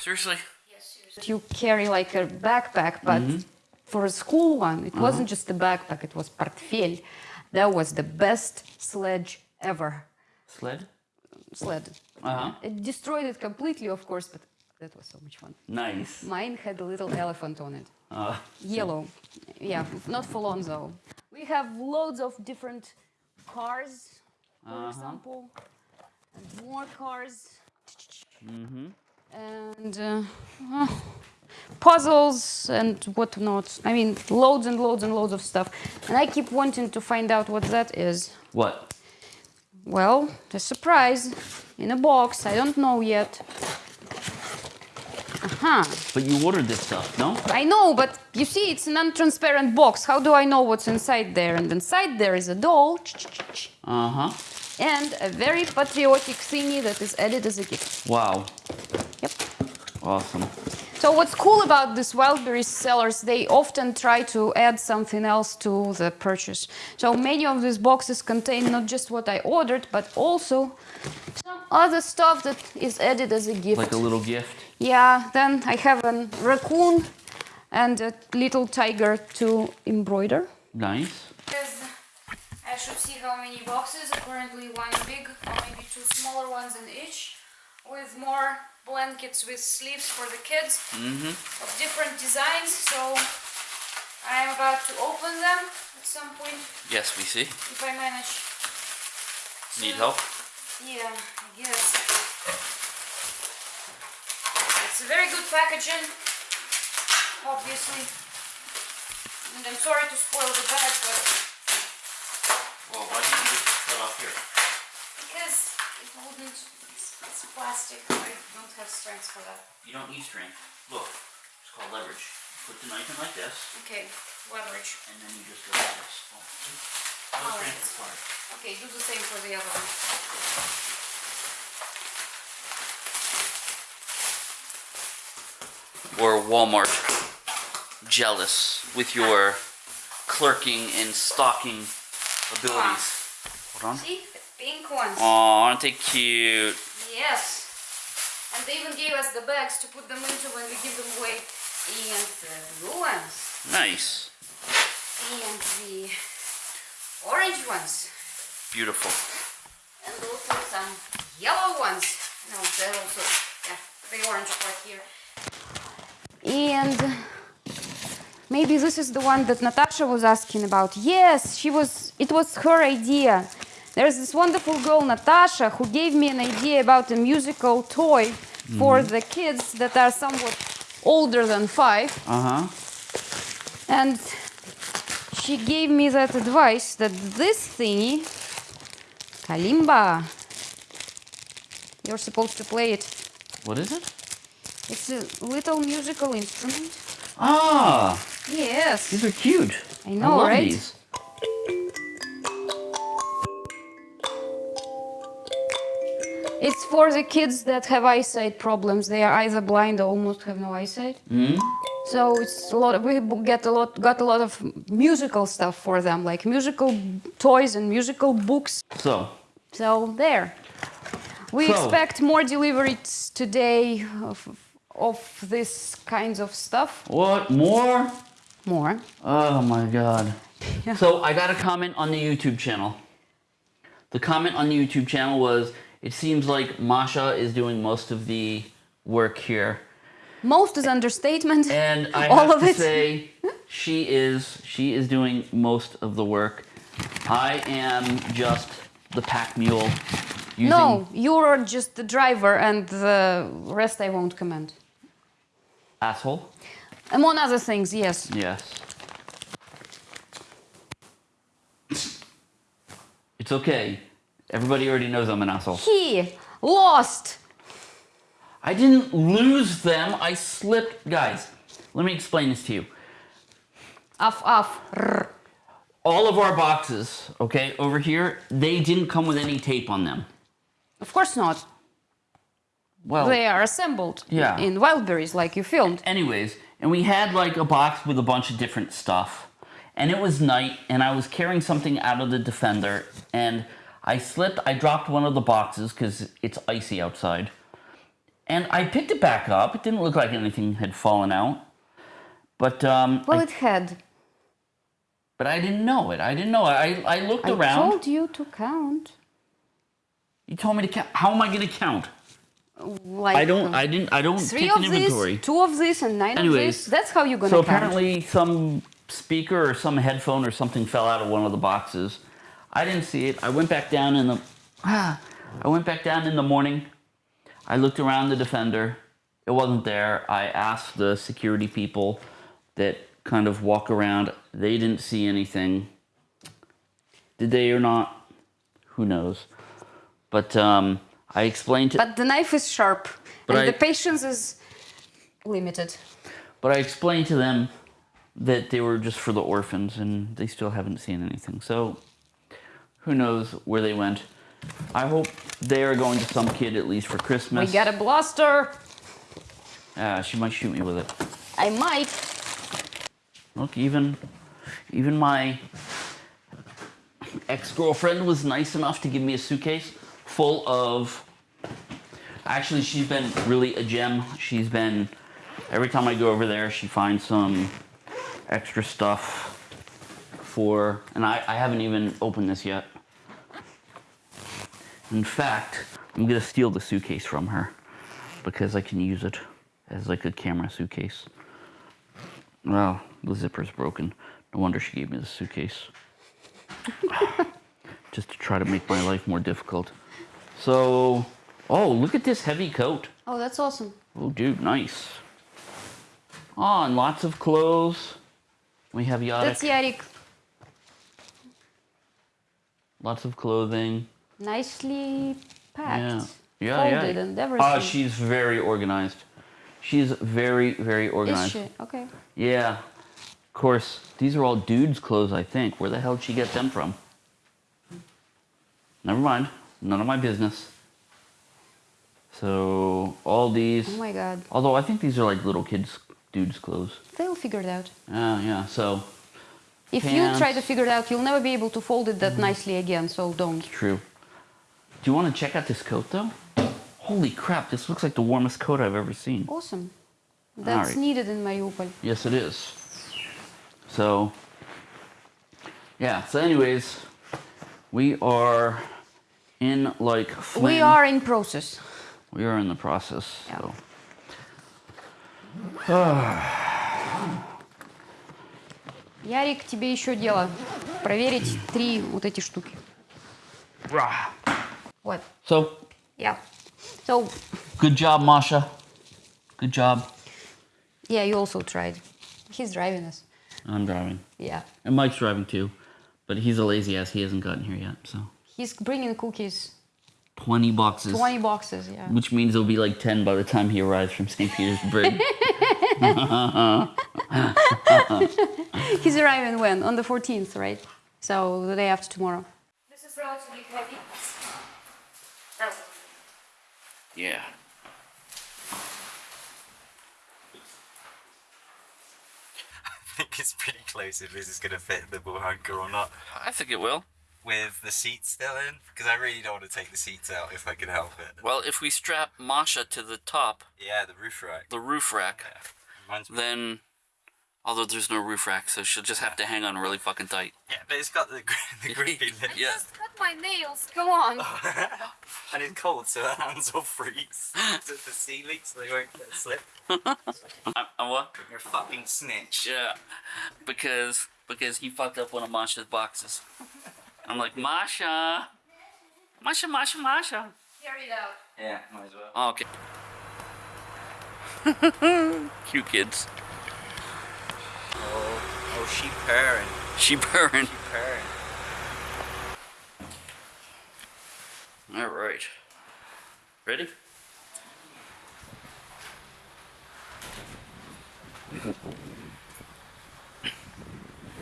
Seriously? You carry like a backpack, but for a school one, it wasn't just a backpack, it was portfolio. That was the best sledge ever. Sled? Sled. Uh-huh. It destroyed it completely, of course, but that was so much fun. Nice. Mine had a little elephant on it. Uh, Yellow. Yeah, not full on though. We have loads of different cars, for Uh-huh. example, and more cars. And uh, puzzles and whatnot. I mean, loads and loads and loads of stuff. And I keep wanting to find out what that is. what? Well, a surprise in a box. I don't know yet. Aha. But you ordered this stuff, no? I know, but you see, it's an untransparent box. How do I know what's inside there? And inside there is a doll Uh-huh. and a very patriotic thingy that is added as a gift. Wow. Yep. Awesome. So what's cool about these Wildberries sellers, they often try to add something else to the purchase. So many of these boxes contain not just what I ordered, but also some other stuff that is added as a gift. Like a little gift. Yeah, then I have a raccoon and a little tiger to embroider. Nice. Because I should see how many boxes, currently one big or maybe two smaller ones in each, with more blankets with sleeves for the kids mm-hmm. of different designs. So I am about to open them at some point Yes, we see. if I manage. Need help? Yeah, I guess. It's a very good packaging, obviously. And I'm sorry to spoil the bag, but Well, why didn't you just cut off here? because it wouldn't, it's, it's plastic. I don't have strength for that. You don't need strength. Look, it's called leverage. You put the knife in like this, Okay, leverage. and then you just go like this. Oh, see? No Alright. strength required. Okay, do the same for the other one. Or Walmart jealous with your clerking and stocking abilities. Ah. Hold on. See, the pink ones. Aw, aren't they cute? Yes. And they even gave us the bags to put them into when we give them away. And the blue ones. Nice. And the orange ones. Beautiful. And also some yellow ones. No, they're also, yeah, the orange part here. And maybe this is the one that Natasha was asking about. Yes, she was, it was her idea. There's this wonderful girl, Natasha, who gave me an idea about a musical toy for the kids that are somewhat older than five. Uh huh. And she gave me that advice that this thingy, kalimba, you're supposed to play it. What is it? It's a little musical instrument. Ah, Yes. these are cute. I know, love right? These. For the kids that have eyesight problems. They are either blind or almost have no eyesight. Hmm? So it's a lot. Of, we get a lot, got a lot of musical stuff for them, like musical toys and musical books. So, So there. We So- expect more deliveries today of, of this kinds of stuff. what more? More. Oh my god. So I got a comment on the YouTube channel. The comment on the YouTube channel was, it seems like Masha is doing most of the work here. Most is understatement. And I All have of to it. say, she is she is doing most of the work. I am just the pack mule. Using, no, you're just the driver, and the rest I won't comment. Asshole. Among other things, yes. Yes. It's okay. Everybody already knows I'm an asshole. He lost. I didn't lose them. I slipped. Guys, let me explain this to you. Off, off. All of our boxes, okay, over here, they didn't come with any tape on them. Of course not. Well, They are assembled Yeah. in Wildberries, like you filmed. anyways, and we had like a box with a bunch of different stuff. And it was night, and I was carrying something out of the Defender, and I slipped. I dropped one of the boxes because it's icy outside. and I picked it back up. It didn't look like anything had fallen out, but um, Well, I, it had. but I didn't know it. I didn't know it. I I looked I around. I told you to count. You told me to count. How am I going to count? Like I don't. I didn't. I don't three take of an inventory. this, two of this, and nine Anyways, of this. That's how you're gonna So count. apparently, some speaker or some headphone or something fell out of one of the boxes. I didn't see it. I went back down in the. Ah, I went back down in the morning. I looked around the defender. It wasn't there. I asked the security people that kind of walk around. They didn't see anything. Did they or not? Who knows? But um, I explained to. But the knife is sharp, But and I- the patience is limited. But I explained to them that they were just for the orphans and they still haven't seen anything. So who knows where they went. I hope they are going to some kid at least for Christmas. We got a blaster. Ah, she might shoot me with it. I might. Look, even even my ex-girlfriend was nice enough to give me a suitcase full of Actually, she's been really a gem. She's been every time I go over there, she finds some extra stuff for and I, I haven't even opened this yet. In fact, I'm gonna steal the suitcase from her because I can use it as like a camera suitcase. Well, the zipper's broken. No wonder she gave me the suitcase. Just to try to make my life more difficult. So, oh, look at this heavy coat. Oh, that's awesome. Oh, dude, nice. Oh, and lots of clothes. We have Yarek. That's Yarik. Lots of clothing. Nicely packed. Yeah. Yeah, Folded yeah. and everything. Oh, she's very organized. She's very, very organized. Is she? Okay. Yeah. Of course, these are all dudes' clothes, I think. Where the hell did she get them from? Never mind. None of my business. So, all these. Oh my god. Although I think these are like little kids' dudes' clothes. They'll figure it out. Ah, yeah. So, If you try to figure it out, you'll never be able to fold it that mm. nicely again, so don't. true. Do you want to check out this coat, though? Holy crap, this looks like the warmest coat I've ever seen. Awesome. That's Alright. needed in Mariupol. Yes, it is. So, yeah. So, anyways, we are in like Flynn. We are in process. We are in the process. Yeah. So. Ярик, тебе еще дело. Проверить три вот эти штуки. Rah. Вот. So, Yeah. So, good job, Masha. Good job. yeah, you also tried. He's driving us. I'm driving, Yeah. and Mike's driving too, but he's a lazy ass. He hasn't gotten here yet. So, He's bringing cookies. twenty boxes. 20 boxes, yeah. Which means it'll be like 10 by the time he arrives from St. Petersburg. He's arriving when? On the 14th, right? So, the day after tomorrow. This is relatively heavy. yeah. I think it's pretty close if this is going to fit the Buhanka or not. I think it will. With the seats still in, because I really don't want to take the seats out if I can help it. Well, if we strap Masha to the top, Yeah, the roof rack. the roof rack, Reminds me. then. Although there's no roof rack, so she'll just have to hang on really fucking tight. Yeah, but it's got the, gr- the grippy lip. Yeah. Just cut my nails. Go on. and it's cold, so her hands will freeze. so the sea leaks, they won't get slip. I, I what? You're a fucking snitch. Yeah, because because he fucked up one of Masha's boxes. I'm like Masha, Masha, Masha, Masha. Carry it out. Yeah, might as well. Oh, okay. Cute kids. Oh, oh, she purring. She purring. Purring. All right. Ready?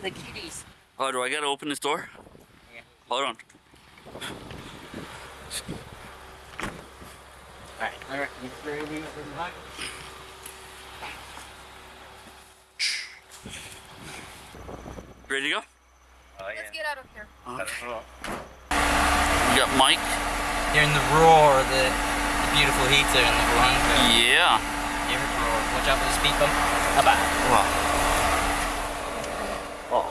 The kitties. Oh, do I gotta open this door? Yeah. Hold on. Alright, I reckon you throw me over the back. Ready to go? Yeah. Let's get out of here. That's right. We got Mike. Hearing the roar of the, the beautiful heater in the Blanca. Yeah. Here it roars. Watch out for the speed bump. About. Wow. Oh.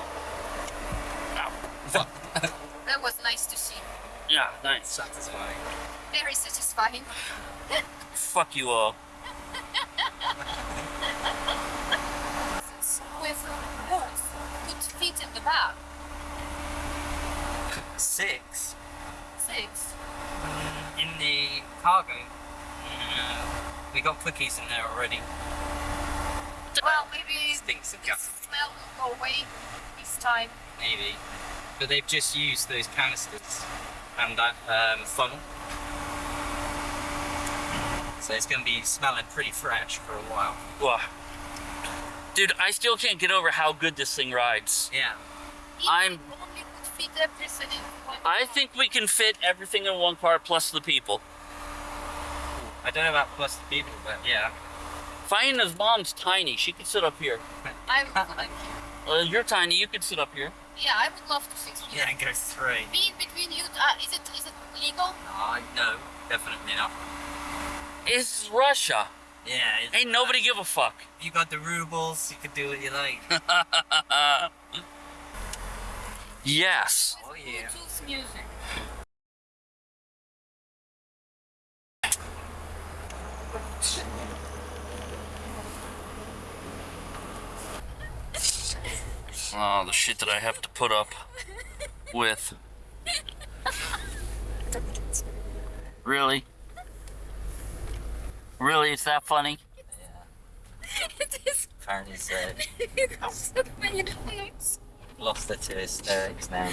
That was nice to see. Nice. Satisfying. Very satisfying. Fuck you all. With horse could fit in the back. Six. Six. In the cargo. No. We got cookies in there already. Well, maybe Stinks of gas. smell will go away this time. Maybe. But they've just used those canisters and that um, funnel. So it's going to be smelling pretty fresh for a while. Wow. Dude, I still can't get over how good this thing rides. Yeah. I'm- it only could fit everything in one I think we can fit everything in one car plus the people. I don't know about plus the people, but yeah. Fiona's mom's tiny. She could sit up here. I would like you. Uh, you're tiny. You could sit up here. Yeah, I would love to sit here. Yeah, go three. Being between you, uh, is it is it legal? Uh, no, definitely not. It's Russia. Yeah. It's, Ain't nobody give a fuck. You got the rubles, you can do what you like. yes. oh yeah. Bluetooth music. Oh, the shit that I have to put up with. Really? Really, it's that funny? Yeah. it is. Apparently so. Lost it to hysterics now.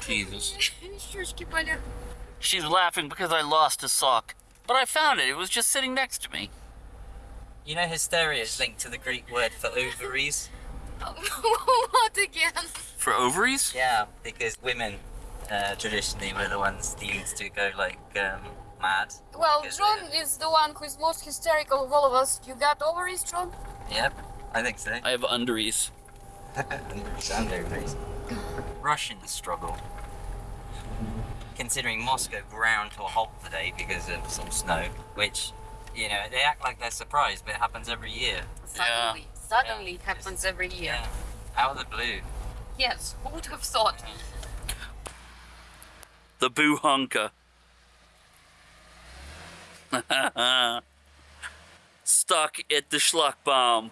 Jesus. She's laughing because I lost a sock. But I found it. It was just sitting next to me. You know hysteria is linked to the Greek word for ovaries? What again? For ovaries? Yeah, because women uh, traditionally were the ones deemed to go like um, mad. Well, Because John they're- is the one who is most hysterical of all of us. You got ovaries, John? Yep, I think so. I have undies. and ovaries. Russian struggle. Considering Moscow ground to a halt today because of some snow, which, you know, they act like they're surprised, but it happens every year. Suddenly. Suddenly it happens every year. Yeah. Out of the blue. Yes, who would have thought? The boo Buhanka. Stuck at the Schlagbaum.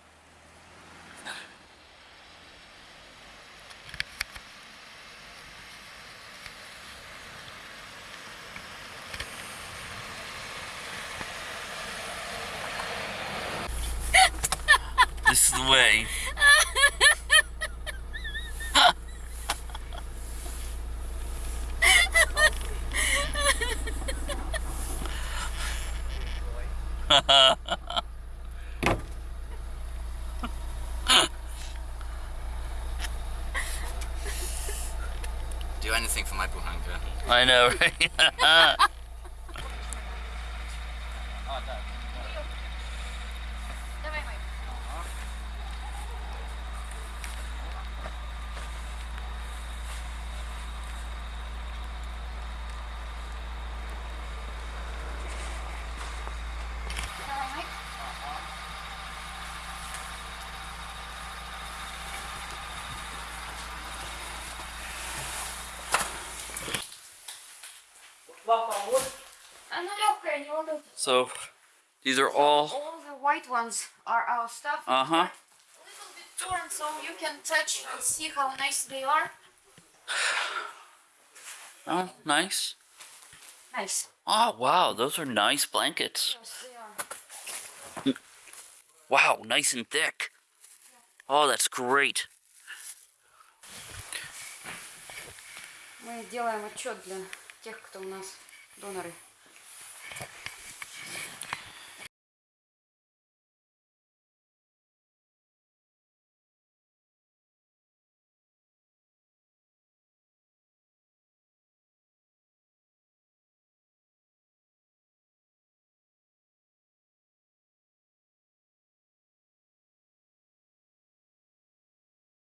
This is the way. Do anything for my buhanka. I know, right? Она легкая, не волнуйтесь. so, these are all. All the white ones are our stuff. Uh huh. A little bit torn, so you can touch and see how nice they are. Oh, nice. Nice. Oh, wow, those are nice blankets. Yes, they are. Wow, nice and thick. Oh, that's great. Мы делаем отчет для тех, кто у нас доноры.